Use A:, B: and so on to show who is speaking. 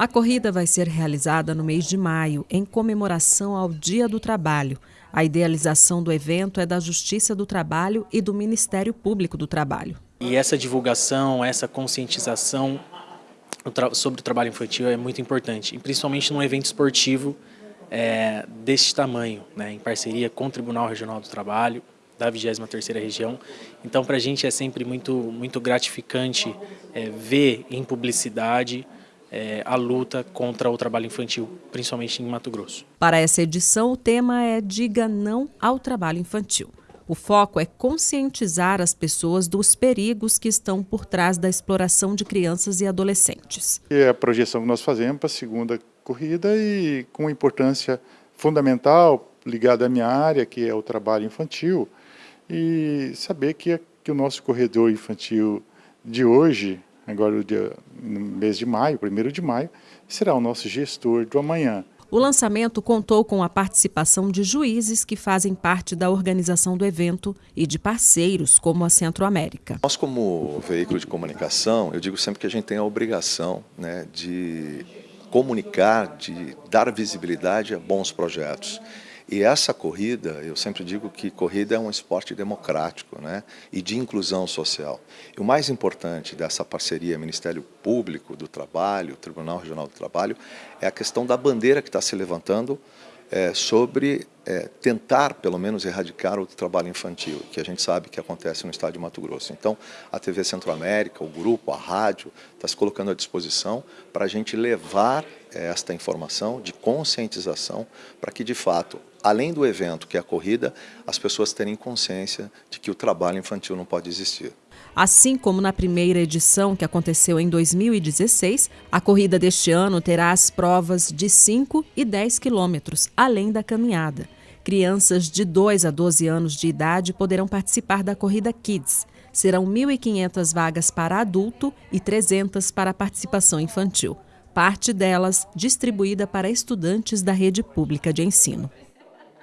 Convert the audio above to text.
A: A corrida vai ser realizada no mês de maio, em comemoração ao Dia do Trabalho. A idealização do evento é da Justiça do Trabalho e do Ministério Público do Trabalho.
B: E essa divulgação, essa conscientização sobre o trabalho infantil é muito importante, principalmente num evento esportivo é, desse tamanho, né, em parceria com o Tribunal Regional do Trabalho, da 23ª região. Então, para a gente é sempre muito, muito gratificante é, ver em publicidade é, a luta contra o trabalho infantil, principalmente em Mato Grosso.
A: Para essa edição, o tema é Diga Não ao Trabalho Infantil. O foco é conscientizar as pessoas dos perigos que estão por trás da exploração de crianças e adolescentes.
C: É a projeção que nós fazemos para a segunda corrida e com importância fundamental ligada à minha área, que é o trabalho infantil, e saber que, que o nosso corredor infantil de hoje, agora no, dia, no mês de maio, primeiro de maio, será o nosso gestor do amanhã.
A: O lançamento contou com a participação de juízes que fazem parte da organização do evento e de parceiros como a Centro América.
D: Nós, como veículo de comunicação, eu digo sempre que a gente tem a obrigação né, de comunicar, de dar visibilidade a bons projetos. E essa corrida, eu sempre digo que corrida é um esporte democrático né, e de inclusão social. E o mais importante dessa parceria Ministério Público do Trabalho, Tribunal Regional do Trabalho, é a questão da bandeira que está se levantando é, sobre é, tentar, pelo menos, erradicar o trabalho infantil, que a gente sabe que acontece no estado de Mato Grosso. Então, a TV Centro-América, o grupo, a rádio, está se colocando à disposição para a gente levar é, esta informação de conscientização para que, de fato, além do evento, que é a corrida, as pessoas terem consciência de que o trabalho infantil não pode existir.
A: Assim como na primeira edição, que aconteceu em 2016, a corrida deste ano terá as provas de 5 e 10 quilômetros, além da caminhada. Crianças de 2 a 12 anos de idade poderão participar da corrida Kids. Serão 1.500 vagas para adulto e 300 para participação infantil. Parte delas distribuída para estudantes da rede pública de ensino.